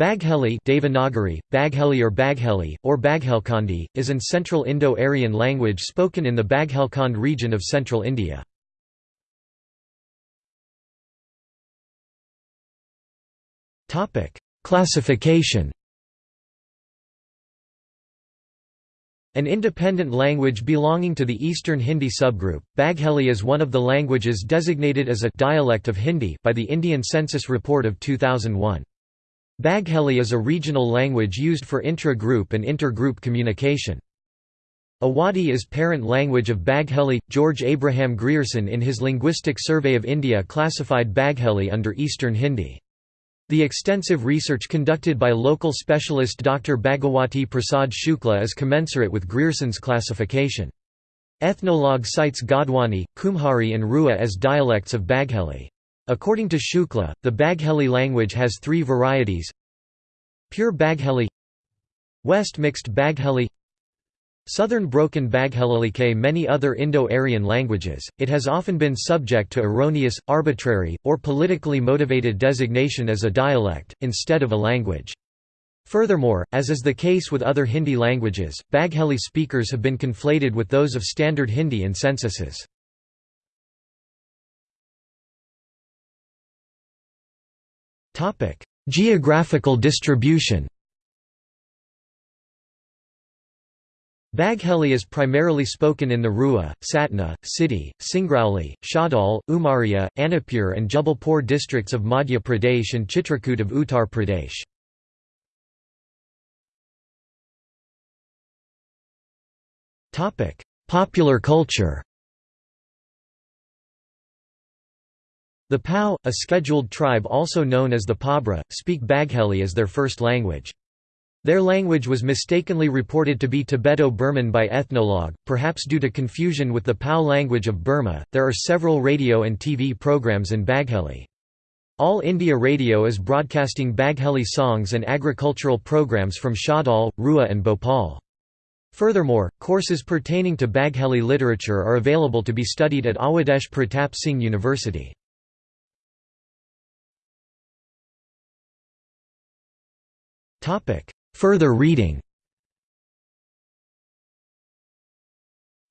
Bagheli Devanagari, Bagheli or Bagheli, or Baghelkhandi, is an Central Indo-Aryan language spoken in the Baghelkhand region of central India. Classification An independent language belonging to the Eastern Hindi subgroup, Bagheli is one of the languages designated as a dialect of Hindi by the Indian Census Report of 2001. Bagheli is a regional language used for intra-group and inter-group communication. Awadhi is parent language of Bagheli. George Abraham Grierson in his Linguistic Survey of India classified Bagheli under Eastern Hindi. The extensive research conducted by local specialist Dr. Bhagawati Prasad Shukla is commensurate with Grierson's classification. Ethnologue cites Godwani, Kumhari and Rua as dialects of Bagheli. According to Shukla, the Bagheli language has three varieties Pure Bagheli West Mixed Bagheli Southern Broken Bagheli many other Indo-Aryan languages, it has often been subject to erroneous, arbitrary, or politically motivated designation as a dialect, instead of a language. Furthermore, as is the case with other Hindi languages, Bagheli speakers have been conflated with those of Standard Hindi in censuses. Geographical distribution Bagheli is primarily spoken in the Rewa, Satna, Sidhi, Singrauli, Shahdol, Umaria, Anuppur and Jabalpur districts of Madhya Pradesh and Chitrakoot of Uttar Pradesh. Popular culture The Pau, a scheduled tribe also known as the Pabra, speak Bagheli as their first language. Their language was mistakenly reported to be Tibeto-Burman by Ethnologue, perhaps due to confusion with the Pau language of Burma. There are several radio and TV programs in Bagheli. All India Radio is broadcasting Bagheli songs and agricultural programs from Shahdol, Rewa and Bhopal. Furthermore, courses pertaining to Bagheli literature are available to be studied at Awadhesh Pratap Singh University. Further reading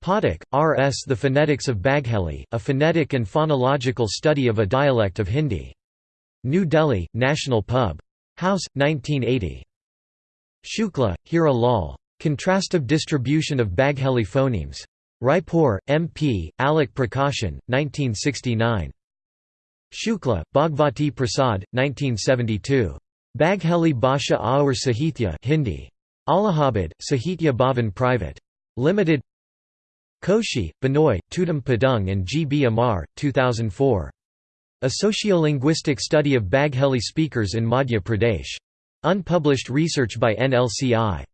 Pathak, R. S. The Phonetics of Bagheli, a phonetic and phonological study of a dialect of Hindi. New Delhi, National Pub. House, 1980. Shukla, Hira Lal. Contrastive distribution of Bagheli phonemes. Raipur, M.P., Alok Prakashan, 1969. Shukla, Bhagvati Prasad, 1972. Bagheli Bhasha Aur Sahitya Hindi. Allahabad, Sahitya Bhavan Private. Limited Koshi, Binoy, Tudum Padung and G. B. Amar, 2004. A Sociolinguistic Study of Bagheli Speakers in Madhya Pradesh. Unpublished research by NLCI.